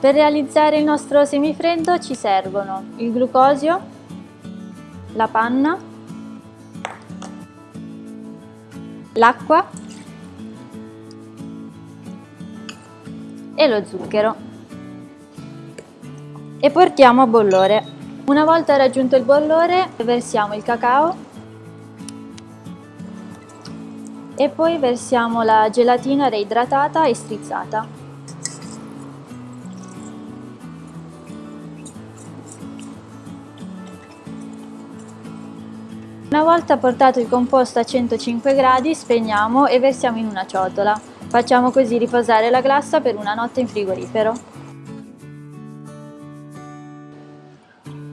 Per realizzare il nostro semifreddo ci servono il glucosio, la panna, l'acqua e lo zucchero e portiamo a bollore. Una volta raggiunto il bollore versiamo il cacao e poi versiamo la gelatina reidratata e strizzata. Una volta portato il composto a 105 gradi spegniamo e versiamo in una ciotola. Facciamo così riposare la glassa per una notte in frigorifero.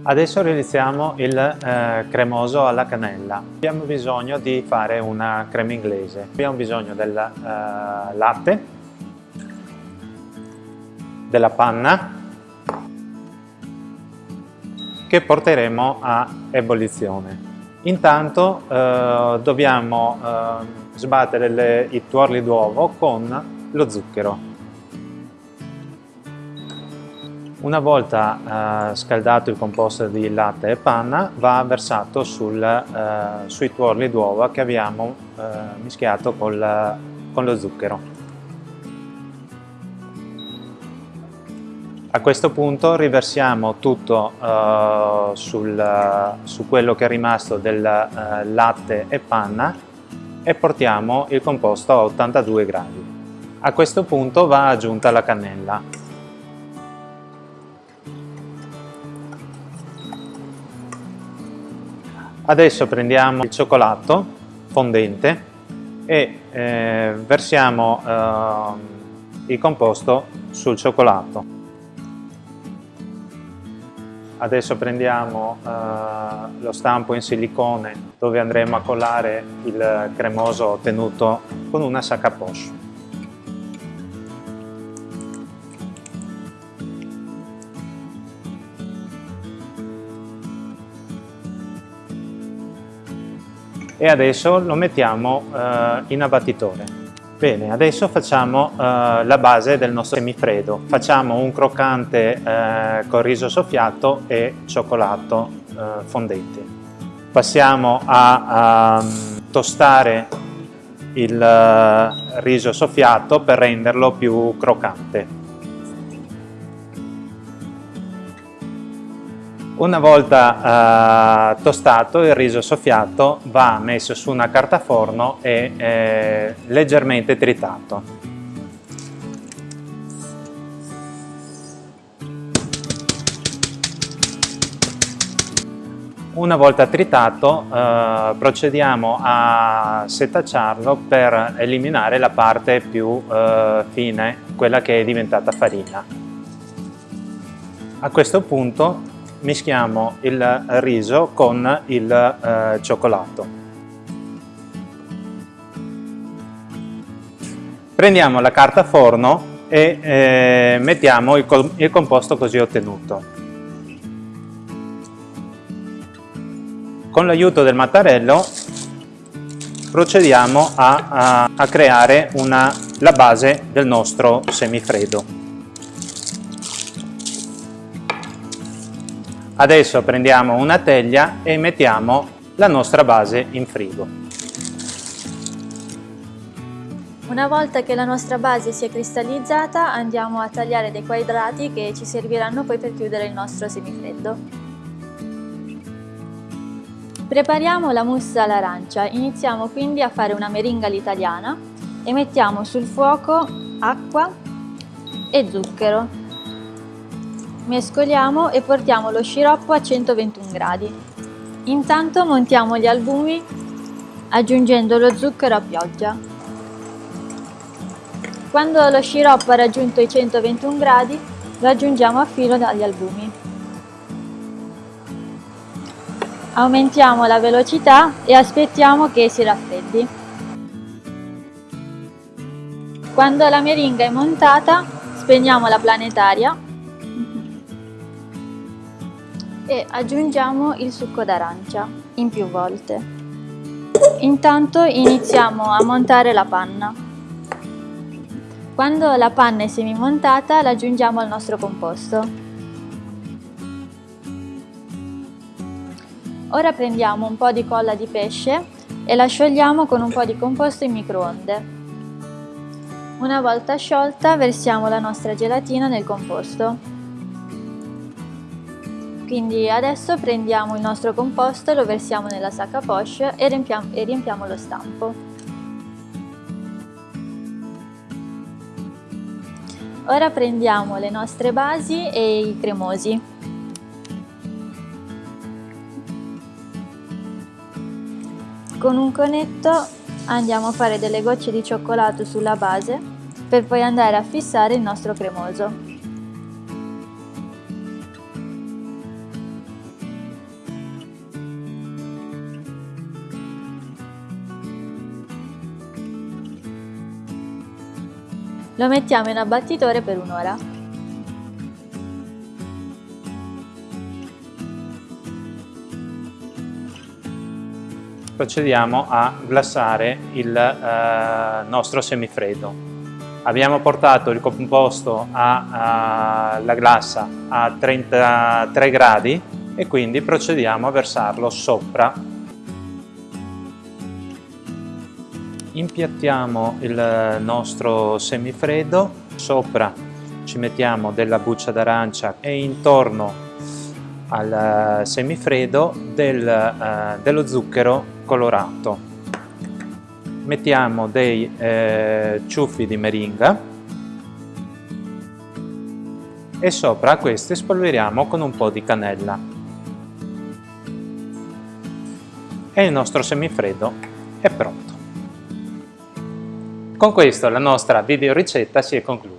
Adesso realizziamo il eh, cremoso alla cannella. Abbiamo bisogno di fare una crema inglese. Abbiamo bisogno del eh, latte, della panna che porteremo a ebollizione. Intanto eh, dobbiamo eh, sbattere le, i tuorli d'uovo con lo zucchero. Una volta eh, scaldato il composto di latte e panna va versato sul, eh, sui tuorli d'uovo che abbiamo eh, mischiato col, con lo zucchero. A questo punto riversiamo tutto uh, sul, su quello che è rimasto del uh, latte e panna e portiamo il composto a 82 gradi. A questo punto va aggiunta la cannella. Adesso prendiamo il cioccolato fondente e eh, versiamo eh, il composto sul cioccolato. Adesso prendiamo uh, lo stampo in silicone dove andremo a collare il cremoso ottenuto con una sacca poche. E adesso lo mettiamo uh, in abbattitore. Bene, adesso facciamo uh, la base del nostro semifreddo. Facciamo un croccante uh, con riso soffiato e cioccolato uh, fondente. Passiamo a, a tostare il riso soffiato per renderlo più croccante. Una volta eh, tostato il riso soffiato va messo su una carta forno e eh, leggermente tritato. Una volta tritato eh, procediamo a setacciarlo per eliminare la parte più eh, fine, quella che è diventata farina. A questo punto mischiamo il riso con il eh, cioccolato. Prendiamo la carta forno e eh, mettiamo il, il composto così ottenuto. Con l'aiuto del mattarello procediamo a, a, a creare una, la base del nostro semifreddo. Adesso prendiamo una teglia e mettiamo la nostra base in frigo. Una volta che la nostra base si è cristallizzata andiamo a tagliare dei quadrati che ci serviranno poi per chiudere il nostro semifreddo. Prepariamo la mousse all'arancia, iniziamo quindi a fare una meringa all'italiana e mettiamo sul fuoco acqua e zucchero Mescoliamo e portiamo lo sciroppo a 121 gradi. Intanto montiamo gli albumi aggiungendo lo zucchero a pioggia. Quando lo sciroppo ha raggiunto i 121 gradi lo aggiungiamo a filo dagli albumi. Aumentiamo la velocità e aspettiamo che si raffreddi. Quando la meringa è montata spegniamo la planetaria e aggiungiamo il succo d'arancia in più volte. Intanto iniziamo a montare la panna. Quando la panna è semimontata la aggiungiamo al nostro composto. Ora prendiamo un po' di colla di pesce e la sciogliamo con un po' di composto in microonde. Una volta sciolta versiamo la nostra gelatina nel composto. Quindi adesso prendiamo il nostro composto, lo versiamo nella sacca poche e riempiamo, e riempiamo lo stampo. Ora prendiamo le nostre basi e i cremosi. Con un conetto andiamo a fare delle gocce di cioccolato sulla base per poi andare a fissare il nostro cremoso. Lo mettiamo in abbattitore per un'ora. procediamo a glassare il eh, nostro semifreddo. Abbiamo portato il composto alla glassa a 33 gradi e quindi procediamo a versarlo sopra. Impiattiamo il nostro semifreddo, sopra ci mettiamo della buccia d'arancia e intorno al semifreddo del, eh, dello zucchero colorato. Mettiamo dei eh, ciuffi di meringa e sopra questi spolveriamo con un po' di cannella. E il nostro semifreddo è pronto. Con questo la nostra video ricetta si è conclusa.